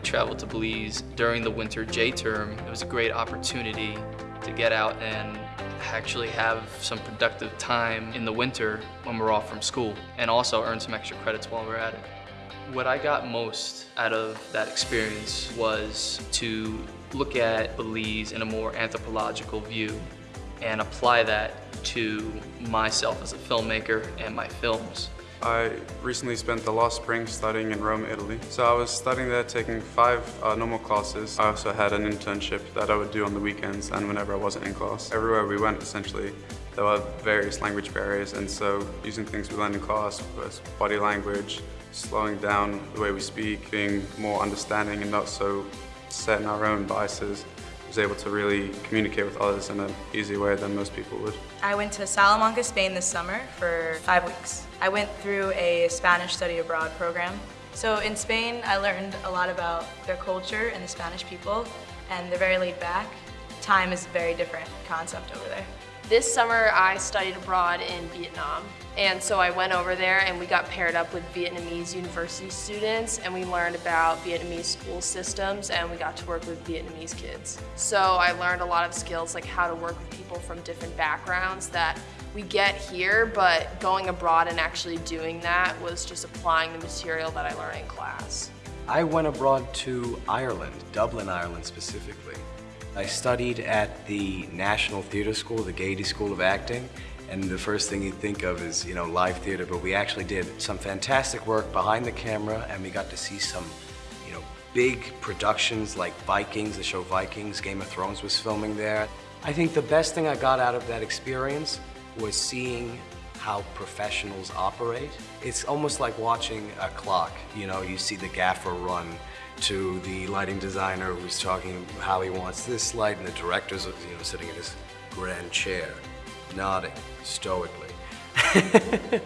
traveled to Belize during the winter J term. It was a great opportunity to get out and actually have some productive time in the winter when we're off from school and also earn some extra credits while we're at it. What I got most out of that experience was to look at Belize in a more anthropological view and apply that to myself as a filmmaker and my films. I recently spent the last spring studying in Rome, Italy. So I was studying there, taking five uh, normal classes. I also had an internship that I would do on the weekends and whenever I wasn't in class. Everywhere we went, essentially, there were various language barriers, and so using things we learned in class was body language, slowing down the way we speak, being more understanding and not so set in our own biases, was able to really communicate with others in an easy way than most people would. I went to Salamanca, Spain this summer for five weeks. I went through a Spanish study abroad program. So in Spain, I learned a lot about their culture and the Spanish people, and they're very laid back. Time is a very different concept over there. This summer I studied abroad in Vietnam and so I went over there and we got paired up with Vietnamese university students and we learned about Vietnamese school systems and we got to work with Vietnamese kids. So I learned a lot of skills like how to work with people from different backgrounds that we get here but going abroad and actually doing that was just applying the material that I learned in class. I went abroad to Ireland, Dublin, Ireland specifically. I studied at the National Theatre School, the Gaiety School of Acting, and the first thing you think of is, you know, live theater, but we actually did some fantastic work behind the camera and we got to see some, you know, big productions like Vikings, the show Vikings, Game of Thrones was filming there. I think the best thing I got out of that experience was seeing how professionals operate. It's almost like watching a clock. You know, you see the gaffer run to the lighting designer who's talking how he wants this light, and the director's you know sitting in his grand chair, nodding stoically.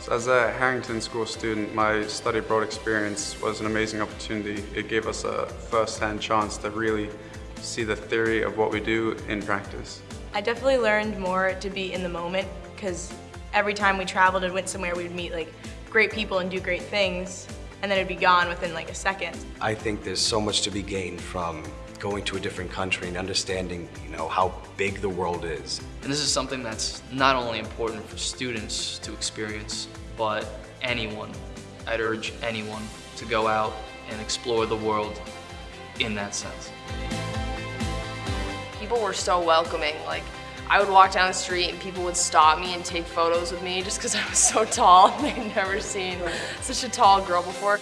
so as a Harrington School student, my study abroad experience was an amazing opportunity. It gave us a first-hand chance to really see the theory of what we do in practice. I definitely learned more to be in the moment because every time we traveled and went somewhere we would meet like great people and do great things and then it'd be gone within like a second. I think there's so much to be gained from going to a different country and understanding, you know, how big the world is. And this is something that's not only important for students to experience, but anyone. I'd urge anyone to go out and explore the world in that sense. People were so welcoming. Like, I would walk down the street and people would stop me and take photos with me just because I was so tall and they'd never seen such a tall girl before.